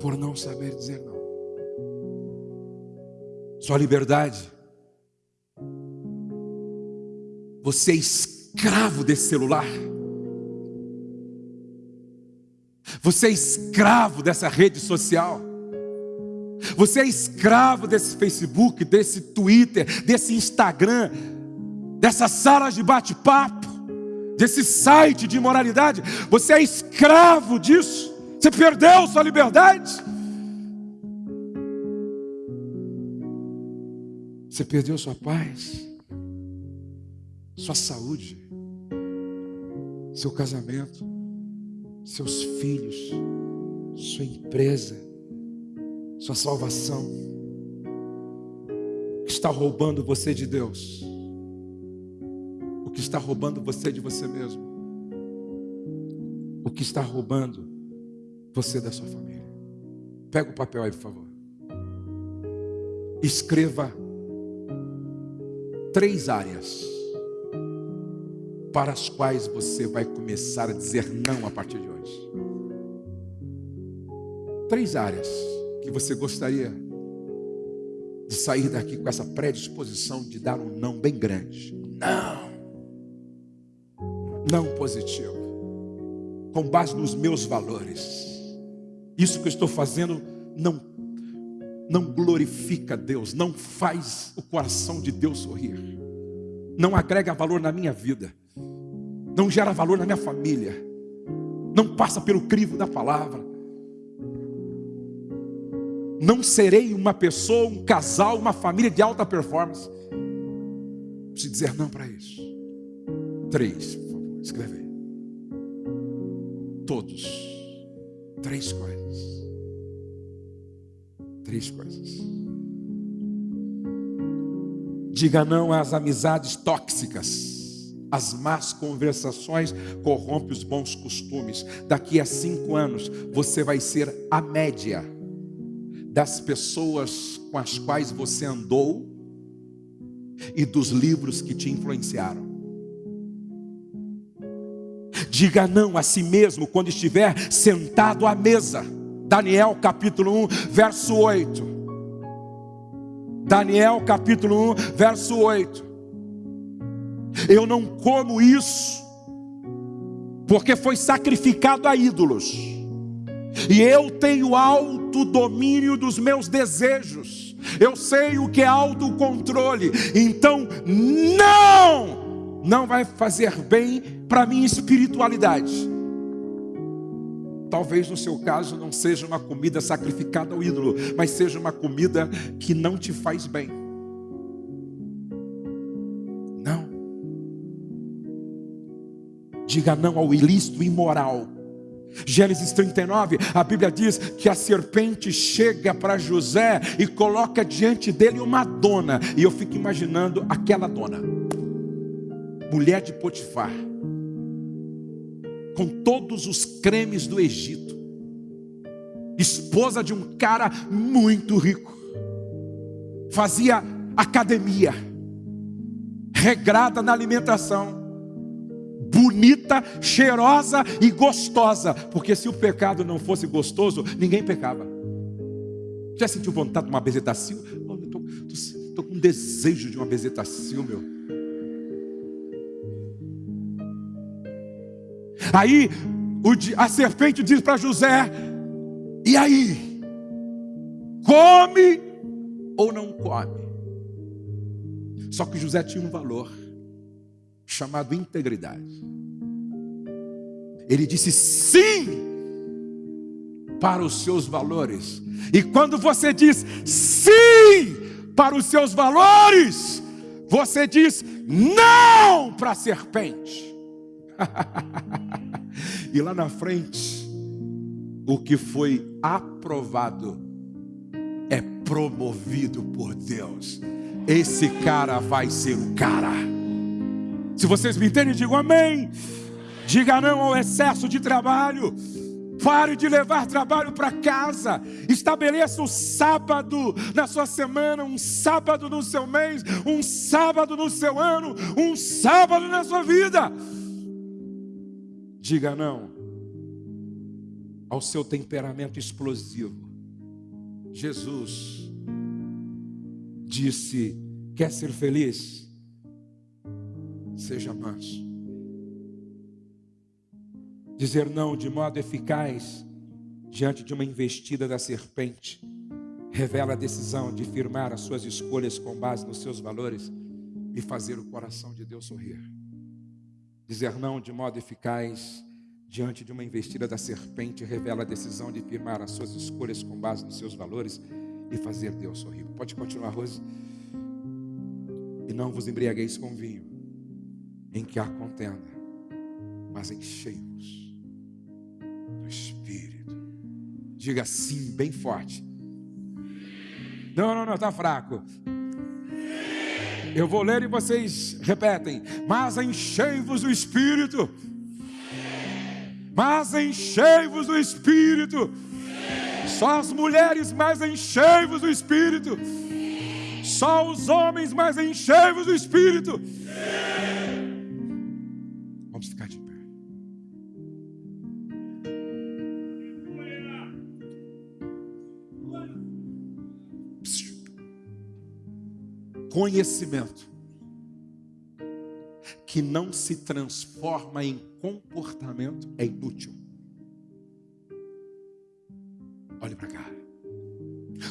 por não saber dizer não. Sua liberdade. Você é escravo desse celular. Você é escravo dessa rede social. Você é escravo desse Facebook, desse Twitter, desse Instagram, dessas salas de bate-papo, desse site de moralidade. Você é escravo disso. Você perdeu sua liberdade? Você perdeu sua paz, sua saúde, seu casamento, seus filhos, sua empresa, sua salvação. O que está roubando você de Deus? O que está roubando você de você mesmo? O que está roubando você da sua família? Pega o papel aí, por favor. Escreva três áreas para as quais você vai começar a dizer não a partir de hoje. Três áreas que você gostaria de sair daqui com essa predisposição de dar um não bem grande. Não. Não positivo. Com base nos meus valores. Isso que eu estou fazendo não não glorifica Deus, não faz o coração de Deus sorrir, não agrega valor na minha vida, não gera valor na minha família, não passa pelo crivo da palavra. Não serei uma pessoa, um casal, uma família de alta performance. Preciso dizer não para isso. Três, por favor, escreve aí. Todos. Três coisas. Três coisas. Diga não às amizades tóxicas. As más conversações corrompem os bons costumes. Daqui a cinco anos, você vai ser a média das pessoas com as quais você andou e dos livros que te influenciaram. Diga não a si mesmo quando estiver sentado à mesa. Daniel capítulo 1, verso 8. Daniel capítulo 1, verso 8. Eu não como isso, porque foi sacrificado a ídolos, e eu tenho alto domínio dos meus desejos, eu sei o que é autocontrole, então não, não vai fazer bem para minha espiritualidade. Talvez no seu caso não seja uma comida sacrificada ao ídolo, mas seja uma comida que não te faz bem. Não. Diga não ao ilícito imoral. Gênesis 39, a Bíblia diz que a serpente chega para José e coloca diante dele uma dona. E eu fico imaginando aquela dona, mulher de Potifar com todos os cremes do Egito, esposa de um cara muito rico, fazia academia, regrada na alimentação, bonita, cheirosa e gostosa, porque se o pecado não fosse gostoso, ninguém pecava. Já sentiu vontade de uma bezetacil? Estou com desejo de uma bezetacil, meu. Aí a serpente diz para José: E aí? Come ou não come? Só que José tinha um valor chamado integridade. Ele disse sim para os seus valores. E quando você diz sim para os seus valores, você diz não para a serpente. e lá na frente, o que foi aprovado é promovido por Deus. Esse cara vai ser o cara. Se vocês me entendem, digam amém. Diga não ao excesso de trabalho. Pare de levar trabalho para casa. Estabeleça um sábado na sua semana, um sábado no seu mês, um sábado no seu ano, um sábado na sua vida. Diga não ao seu temperamento explosivo. Jesus disse: Quer ser feliz? Seja manso. Dizer não de modo eficaz diante de uma investida da serpente revela a decisão de firmar as suas escolhas com base nos seus valores e fazer o coração de Deus sorrir. Dizer não de modo eficaz diante de uma investida da serpente, revela a decisão de firmar as suas escolhas com base nos seus valores e fazer Deus sorrir. Pode continuar, Rose? E não vos embriagueis com vinho, em que há contenda, mas enchei-vos do Espírito. Diga sim, bem forte. Não, não, não, está fraco. Eu vou ler e vocês repetem. Mas enchei-vos do Espírito. Mas enchei-vos do Espírito. Só as mulheres, mas enchei-vos do Espírito. Só os homens, mas enchei-vos do Espírito. Vamos Conhecimento que não se transforma em comportamento é inútil. Olhe para cá.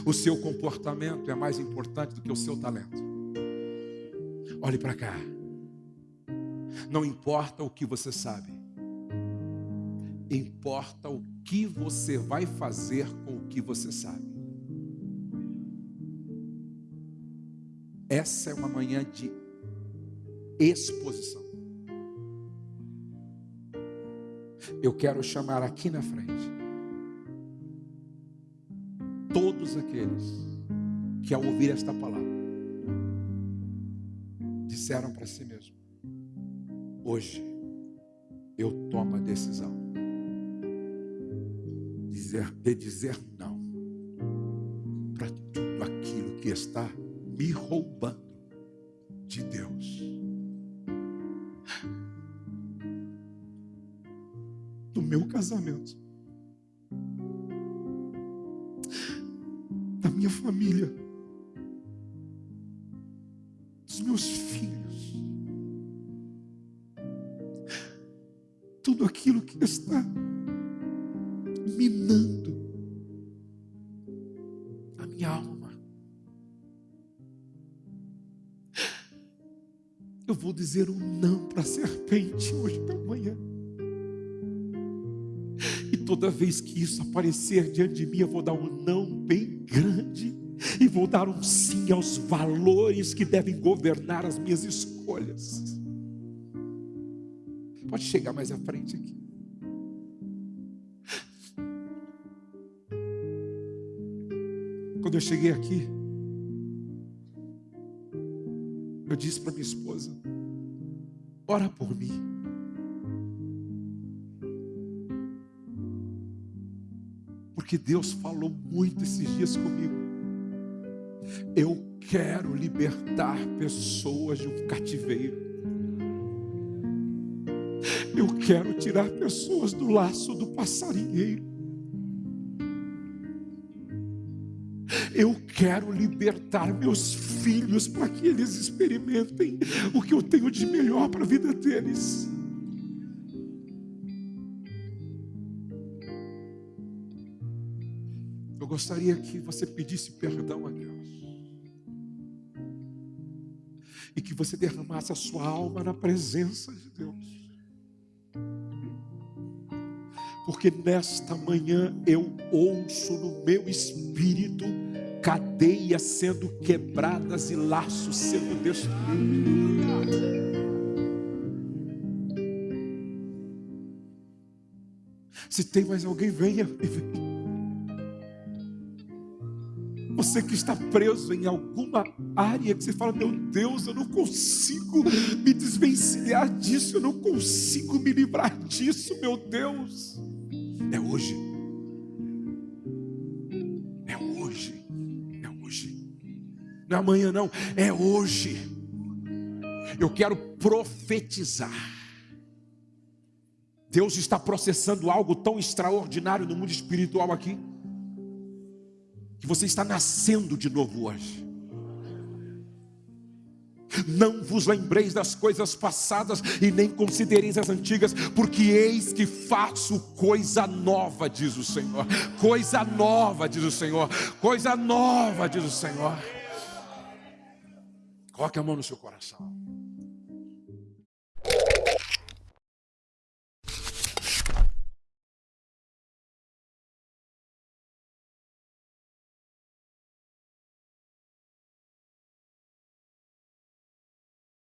O seu comportamento é mais importante do que o seu talento. Olhe para cá. Não importa o que você sabe, importa o que você vai fazer com o que você sabe. Essa é uma manhã de exposição. Eu quero chamar aqui na frente todos aqueles que ao ouvir esta palavra disseram para si mesmo: Hoje eu tomo a decisão de dizer, de dizer não para tudo aquilo que está me roubando de Deus. Do meu casamento dizer um não para a serpente hoje pela manhã. E toda vez que isso aparecer diante de mim, eu vou dar um não bem grande e vou dar um sim aos valores que devem governar as minhas escolhas. Pode chegar mais à frente aqui. Quando eu cheguei aqui, eu disse para minha esposa: ora por mim. porque Deus falou muito esses dias comigo. Eu quero libertar pessoas de um cativeiro. Eu quero tirar pessoas do laço do passarinheiro. Eu quero libertar meus filhos para que eles experimentem o que eu tenho de melhor para a vida deles. Eu gostaria que você pedisse perdão a Deus. E que você derramasse a sua alma na presença de Deus. Porque nesta manhã eu ouço no meu espírito cadeias sendo quebradas e laços sendo destruídos. Se tem mais alguém, venha e venha. Você que está preso em alguma área que você fala, meu Deus, eu não consigo me desvencilhar disso, eu não consigo me livrar disso, meu Deus. É hoje. Não é amanhã, não. É hoje. Eu quero profetizar. Deus está processando algo tão extraordinário no mundo espiritual aqui que você está nascendo de novo hoje. Não vos lembreis das coisas passadas e nem considereis as antigas, porque eis que faço coisa nova, diz o Senhor. Coisa nova, diz o Senhor. Coisa nova, diz o Senhor. Coloque a mão no seu coração.